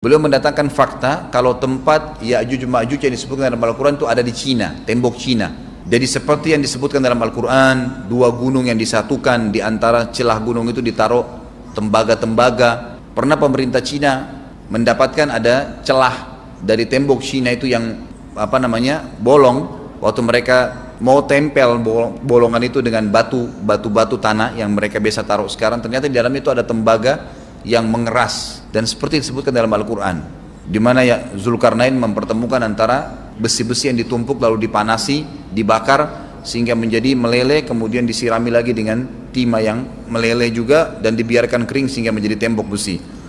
Beliau mendatangkan fakta kalau tempat Ya'juj Ma'juj yang disebutkan dalam Al-Quran itu ada di Cina, tembok Cina. Jadi seperti yang disebutkan dalam Al-Quran, dua gunung yang disatukan di antara celah gunung itu ditaruh tembaga-tembaga. Pernah pemerintah Cina mendapatkan ada celah dari tembok Cina itu yang apa namanya bolong waktu mereka mau tempel bolongan itu dengan batu batu-batu tanah yang mereka biasa taruh sekarang ternyata di dalam itu ada tembaga yang mengeras dan seperti disebutkan dalam Al-Quran di mana ya Zulkarnain mempertemukan antara besi-besi yang ditumpuk lalu dipanasi, dibakar sehingga menjadi meleleh kemudian disirami lagi dengan timah yang meleleh juga dan dibiarkan kering sehingga menjadi tembok besi.